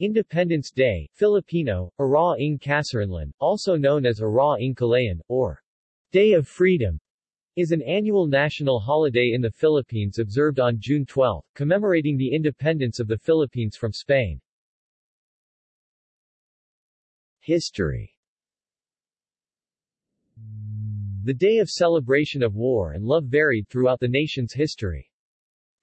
Independence Day, Filipino, Araw ng Kasarinlan, also known as Araw ng Kalayaan, or Day of Freedom, is an annual national holiday in the Philippines observed on June 12, commemorating the independence of the Philippines from Spain. History The day of celebration of war and love varied throughout the nation's history.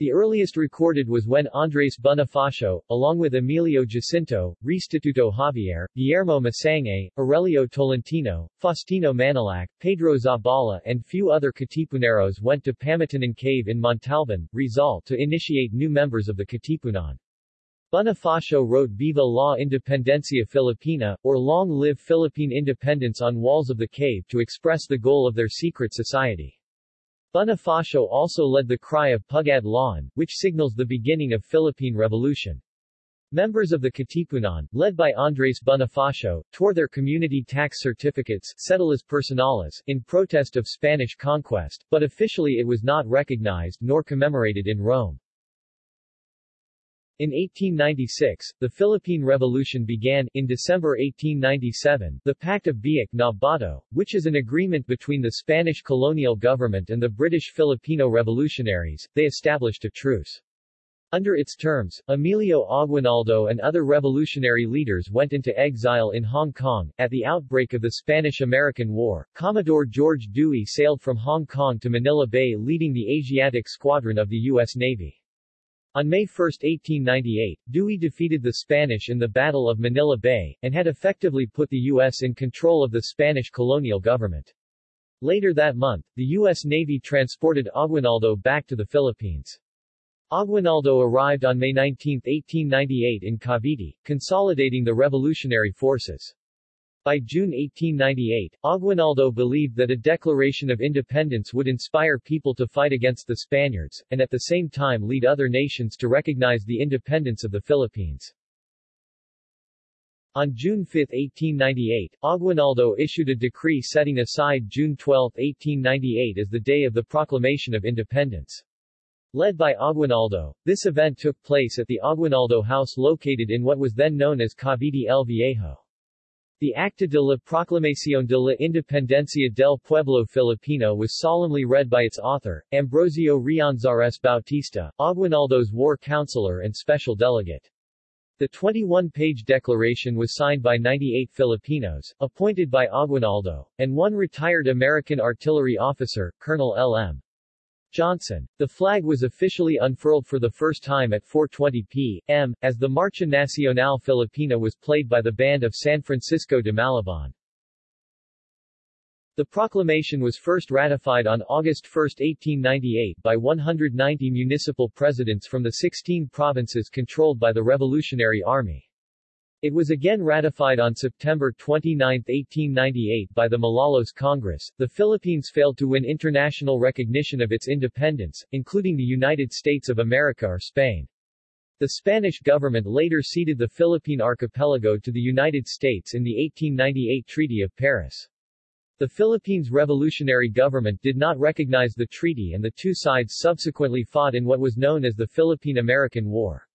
The earliest recorded was when Andres Bonifacio, along with Emilio Jacinto, Restituto Javier, Guillermo Masangkay, Aurelio Tolentino, Faustino Mañalac, Pedro Zabala and few other Katipuneros went to Pamitinan Cave in Montalban, Rizal to initiate new members of the Katipunan. Bonifacio wrote Viva la Independencia Filipina, or Long Live Philippine Independence on walls of the cave to express the goal of their secret society. Bonifacio also led the cry of Pugad Lawin, which signals the beginning of Philippine Revolution. Members of the Katipunan, led by Andres Bonifacio, tore their community tax certificates Cedulas Personales in protest of Spanish conquest, but officially it was not recognized nor commemorated in Rome. In 1896, the Philippine Revolution began. In December 1897, the Pact of Biak na Bato, which is an agreement between the Spanish colonial government and the British Filipino revolutionaries, they established a truce. Under its terms, Emilio Aguinaldo and other revolutionary leaders went into exile in Hong Kong. At the outbreak of the Spanish-American War, Commodore George Dewey sailed from Hong Kong to Manila Bay leading the Asiatic Squadron of the U.S. Navy. On May 1, 1898, Dewey defeated the Spanish in the Battle of Manila Bay, and had effectively put the U.S. in control of the Spanish colonial government. Later that month, the U.S. Navy transported Aguinaldo back to the Philippines. Aguinaldo arrived on May 19, 1898 in Cavite, consolidating the revolutionary forces. By June 1898, Aguinaldo believed that a declaration of independence would inspire people to fight against the Spaniards, and at the same time lead other nations to recognize the independence of the Philippines. On June 5, 1898, Aguinaldo issued a decree setting aside June 12, 1898 as the day of the proclamation of independence. Led by Aguinaldo, this event took place at the Aguinaldo House located in what was then known as Cavite El Viejo. The Acta de la Proclamación de la Independencia del Pueblo Filipino was solemnly read by its author, Ambrosio Rianzares Bautista, Aguinaldo's war counselor and special delegate. The 21-page declaration was signed by 98 Filipinos, appointed by Aguinaldo, and one retired American artillery officer, Colonel L.M. Johnson. The flag was officially unfurled for the first time at 4.20 p.m., as the Marcha Nacional Filipina was played by the band of San Francisco de Malabon. The proclamation was first ratified on August 1, 1898 by 190 municipal presidents from the 16 provinces controlled by the Revolutionary Army. It was again ratified on September 29, 1898 by the Malolos Congress. The Philippines failed to win international recognition of its independence, including the United States of America or Spain. The Spanish government later ceded the Philippine archipelago to the United States in the 1898 Treaty of Paris. The Philippines revolutionary government did not recognize the treaty and the two sides subsequently fought in what was known as the Philippine-American War.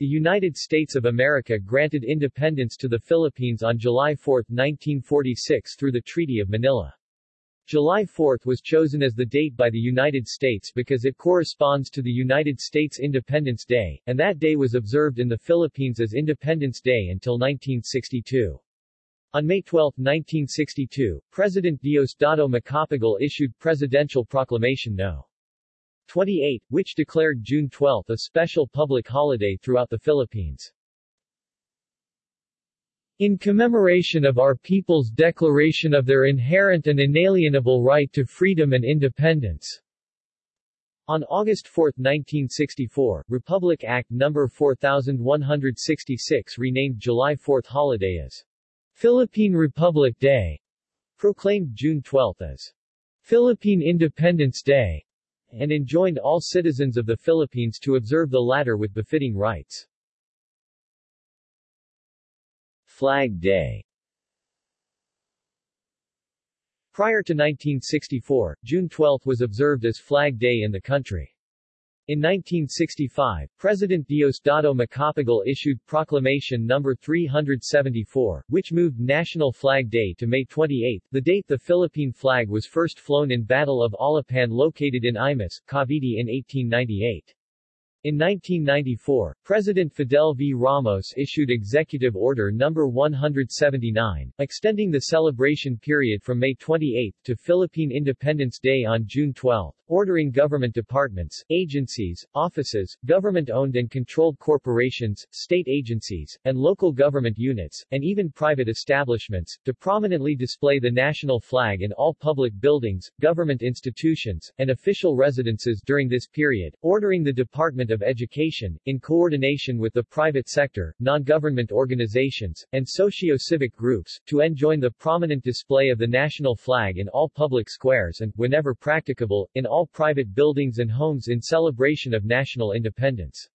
The United States of America granted independence to the Philippines on July 4, 1946 through the Treaty of Manila. July 4 was chosen as the date by the United States because it corresponds to the United States Independence Day, and that day was observed in the Philippines as Independence Day until 1962. On May 12, 1962, President Diosdado Macapagal issued Presidential Proclamation No. 28, which declared June 12 a special public holiday throughout the Philippines. In commemoration of our people's declaration of their inherent and inalienable right to freedom and independence. On August 4, 1964, Republic Act No. 4166 renamed July 4 holiday as Philippine Republic Day, proclaimed June 12 as Philippine Independence Day, and enjoined all citizens of the Philippines to observe the latter with befitting rites. Flag Day Prior to 1964, June 12 was observed as Flag Day in the country. In 1965, President Diosdado Macapagal issued Proclamation No. 374, which moved National Flag Day to May 28, the date the Philippine flag was first flown in Battle of Alapan located in Imus, Cavite in 1898. In 1994, President Fidel V. Ramos issued Executive Order No. 179, extending the celebration period from May 28 to Philippine Independence Day on June 12, ordering government departments, agencies, offices, government-owned and controlled corporations, state agencies, and local government units, and even private establishments, to prominently display the national flag in all public buildings, government institutions, and official residences during this period, ordering the Department of Education, in coordination with the private sector, non-government organizations, and socio-civic groups, to enjoin the prominent display of the national flag in all public squares and, whenever practicable, in all private buildings and homes in celebration of national independence.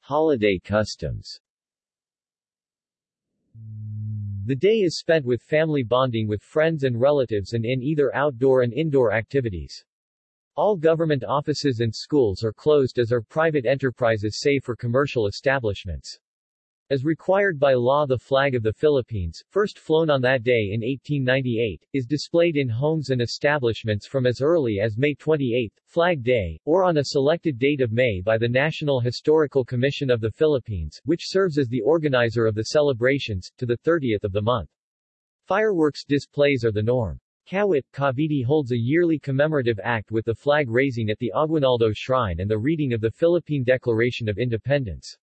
Holiday customs The day is spent with family bonding with friends and relatives and in either outdoor and indoor activities. All government offices and schools are closed as are private enterprises save for commercial establishments. As required by law the flag of the Philippines, first flown on that day in 1898, is displayed in homes and establishments from as early as May 28, Flag Day, or on a selected date of May by the National Historical Commission of the Philippines, which serves as the organizer of the celebrations, to the 30th of the month. Fireworks displays are the norm. Kawit, Cavite holds a yearly commemorative act with the flag raising at the Aguinaldo Shrine and the reading of the Philippine Declaration of Independence.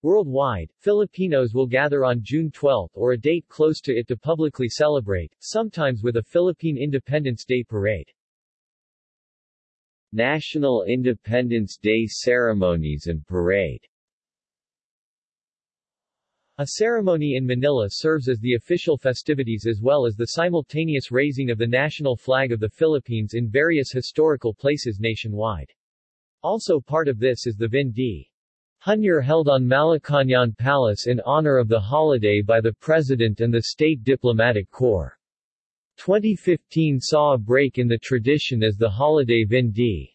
Worldwide, Filipinos will gather on June 12 or a date close to it to publicly celebrate, sometimes with a Philippine Independence Day parade. National Independence Day ceremonies and parade a ceremony in Manila serves as the official festivities as well as the simultaneous raising of the national flag of the Philippines in various historical places nationwide. Also part of this is the Vin d'honneur held on Malacañang Palace in honor of the holiday by the President and the State Diplomatic Corps. 2015 saw a break in the tradition as the holiday Vin d'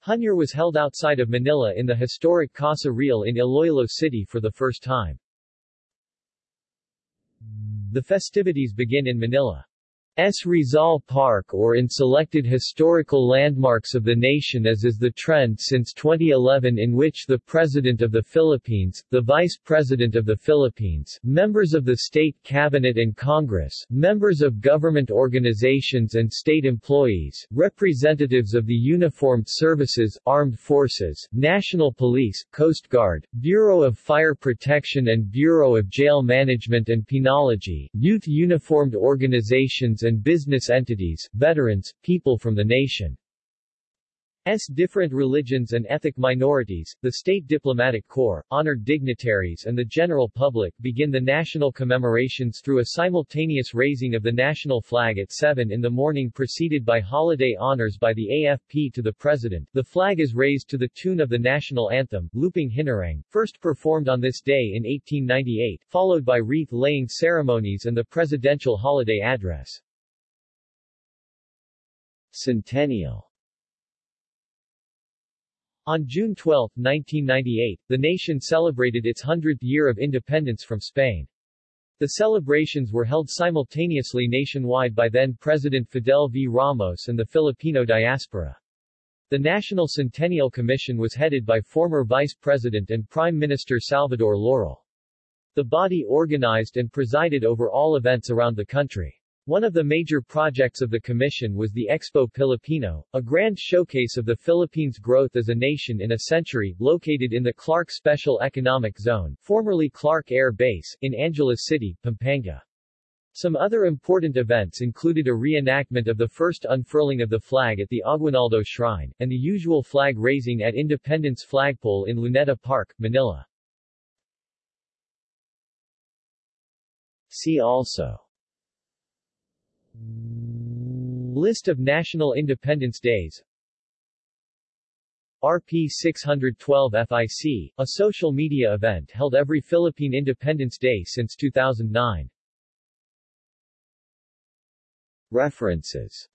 honneur was held outside of Manila in the historic Casa Real in Iloilo City for the first time. The festivities begin in Manila. S. Rizal Park or in selected historical landmarks of the nation as is the trend since 2011 in which the President of the Philippines, the Vice President of the Philippines, members of the State Cabinet and Congress, members of government organizations and state employees, representatives of the uniformed services, armed forces, National Police, Coast Guard, Bureau of Fire Protection and Bureau of Jail Management and Penology, youth uniformed organizations and and business entities, veterans, people from the nation. S. different religions and ethnic minorities, the State Diplomatic Corps, honored dignitaries and the general public begin the national commemorations through a simultaneous raising of the national flag at 7 in the morning preceded by holiday honors by the AFP to the President. The flag is raised to the tune of the national anthem, Lupang Hinirang, first performed on this day in 1898, followed by wreath-laying ceremonies and the presidential holiday address. Centennial On June 12, 1998, the nation celebrated its 100th year of independence from Spain. The celebrations were held simultaneously nationwide by then-President Fidel V. Ramos and the Filipino diaspora. The National Centennial Commission was headed by former Vice President and Prime Minister Salvador Laurel. The body organized and presided over all events around the country. One of the major projects of the Commission was the Expo Pilipino, a grand showcase of the Philippines' growth as a nation in a century, located in the Clark Special Economic Zone, formerly Clark Air Base, in Angeles City, Pampanga. Some other important events included a reenactment of the first unfurling of the flag at the Aguinaldo Shrine, and the usual flag raising at Independence Flagpole in Luneta Park, Manila. See also List of national independence days RP 612 FIC, a social media event held every Philippine Independence Day since 2009. References